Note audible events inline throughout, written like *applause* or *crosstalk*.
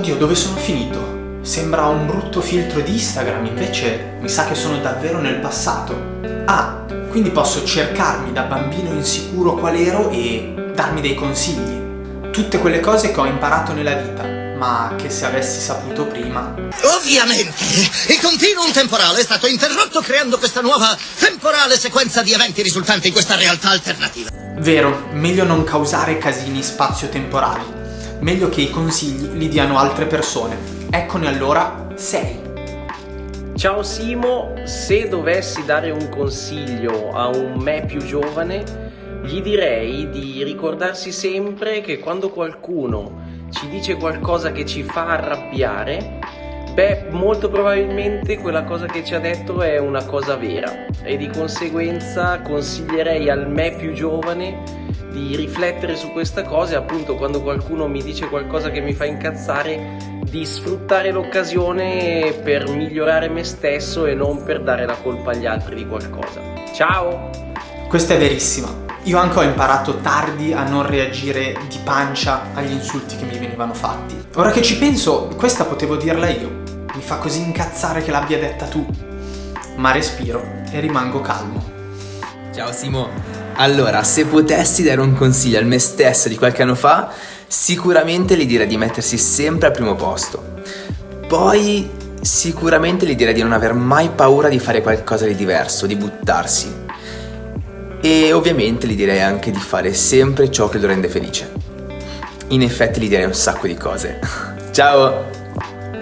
Oddio, dove sono finito? Sembra un brutto filtro di Instagram, invece mi sa che sono davvero nel passato. Ah, quindi posso cercarmi da bambino insicuro qual ero e darmi dei consigli. Tutte quelle cose che ho imparato nella vita, ma che se avessi saputo prima... Ovviamente, il continuum temporale è stato interrotto creando questa nuova temporale sequenza di eventi risultante in questa realtà alternativa. Vero, meglio non causare casini spazio-temporali. Meglio che i consigli li diano altre persone. Eccone allora 6. Ciao Simo, se dovessi dare un consiglio a un me più giovane, gli direi di ricordarsi sempre che quando qualcuno ci dice qualcosa che ci fa arrabbiare, beh, molto probabilmente quella cosa che ci ha detto è una cosa vera e di conseguenza consiglierei al me più giovane di riflettere su questa cosa e appunto quando qualcuno mi dice qualcosa che mi fa incazzare di sfruttare l'occasione per migliorare me stesso e non per dare la colpa agli altri di qualcosa. Ciao! Questa è verissima. Io anche ho imparato tardi a non reagire di pancia agli insulti che mi venivano fatti. Ora che ci penso, questa potevo dirla io. Mi fa così incazzare che l'abbia detta tu. Ma respiro e rimango calmo. Ciao Simo. Allora, se potessi dare un consiglio al me stesso di qualche anno fa, sicuramente gli direi di mettersi sempre al primo posto. Poi sicuramente gli direi di non aver mai paura di fare qualcosa di diverso, di buttarsi. E ovviamente gli direi anche di fare sempre ciò che lo rende felice. In effetti gli direi un sacco di cose. *laughs* Ciao!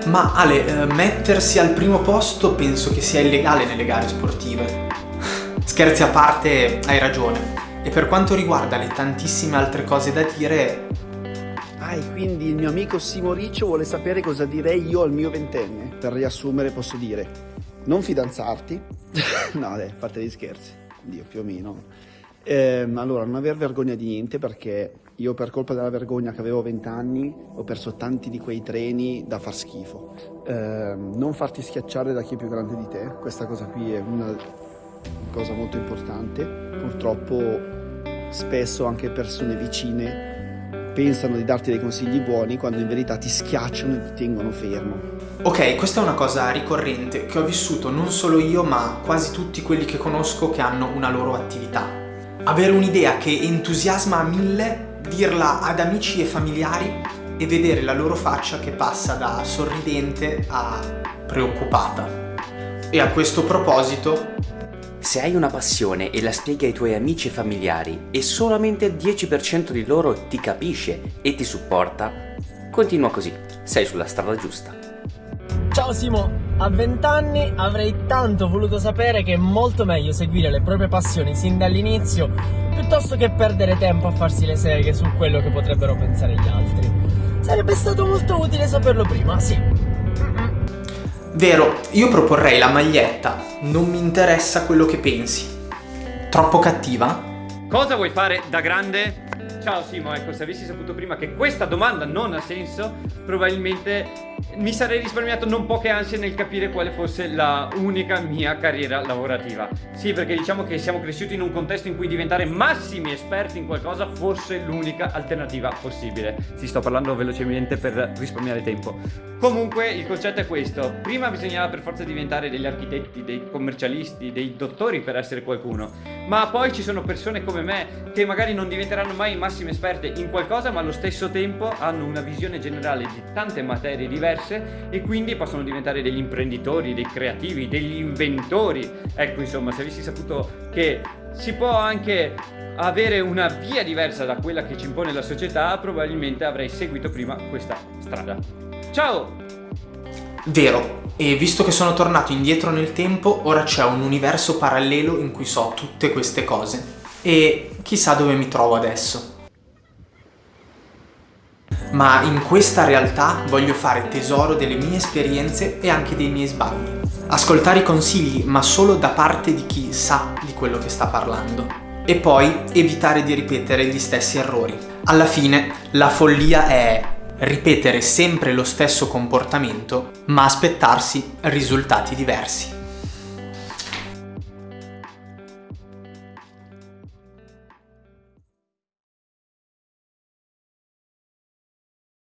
Ma Ale, eh, mettersi al primo posto penso che sia illegale nelle gare sportive. Scherzi a parte, hai ragione. E per quanto riguarda le tantissime altre cose da dire, Ah, e quindi il mio amico Simo Riccio vuole sapere cosa direi io al mio ventenne. Per riassumere posso dire, non fidanzarti. *laughs* no, dai, a parte gli scherzi. Dio, più o meno. Eh, allora, non aver vergogna di niente perché io per colpa della vergogna che avevo 20 anni ho perso tanti di quei treni da far schifo. Eh, non farti schiacciare da chi è più grande di te, questa cosa qui è una cosa molto importante. Purtroppo spesso anche persone vicine pensano di darti dei consigli buoni quando in verità ti schiacciano e ti tengono fermo. Ok, questa è una cosa ricorrente che ho vissuto non solo io ma quasi tutti quelli che conosco che hanno una loro attività. Avere un'idea che entusiasma a mille, dirla ad amici e familiari e vedere la loro faccia che passa da sorridente a preoccupata. E a questo proposito se hai una passione e la spieghi ai tuoi amici e familiari e solamente il 10% di loro ti capisce e ti supporta, continua così, sei sulla strada giusta. Ciao Simo, a 20 anni avrei tanto voluto sapere che è molto meglio seguire le proprie passioni sin dall'inizio piuttosto che perdere tempo a farsi le seghe su quello che potrebbero pensare gli altri. Sarebbe stato molto utile saperlo prima, sì. Vero, io proporrei la maglietta, non mi interessa quello che pensi. Troppo cattiva? Cosa vuoi fare da grande? Ciao Simo, ecco, se avessi saputo prima che questa domanda non ha senso, probabilmente mi sarei risparmiato non poche ansie nel capire quale fosse la unica mia carriera lavorativa. Sì, perché diciamo che siamo cresciuti in un contesto in cui diventare massimi esperti in qualcosa fosse l'unica alternativa possibile. Ti sto parlando velocemente per risparmiare tempo. Comunque il concetto è questo. Prima bisognava per forza diventare degli architetti, dei commercialisti, dei dottori per essere qualcuno. Ma poi ci sono persone come me che magari non diventeranno mai massime esperte in qualcosa ma allo stesso tempo hanno una visione generale di tante materie diverse e quindi possono diventare degli imprenditori, dei creativi, degli inventori. Ecco insomma se avessi saputo che si può anche avere una via diversa da quella che ci impone la società probabilmente avrei seguito prima questa strada. Ciao! Vero, e visto che sono tornato indietro nel tempo, ora c'è un universo parallelo in cui so tutte queste cose. E chissà dove mi trovo adesso. Ma in questa realtà voglio fare tesoro delle mie esperienze e anche dei miei sbagli. Ascoltare i consigli, ma solo da parte di chi sa di quello che sta parlando. E poi evitare di ripetere gli stessi errori. Alla fine, la follia è ripetere sempre lo stesso comportamento ma aspettarsi risultati diversi.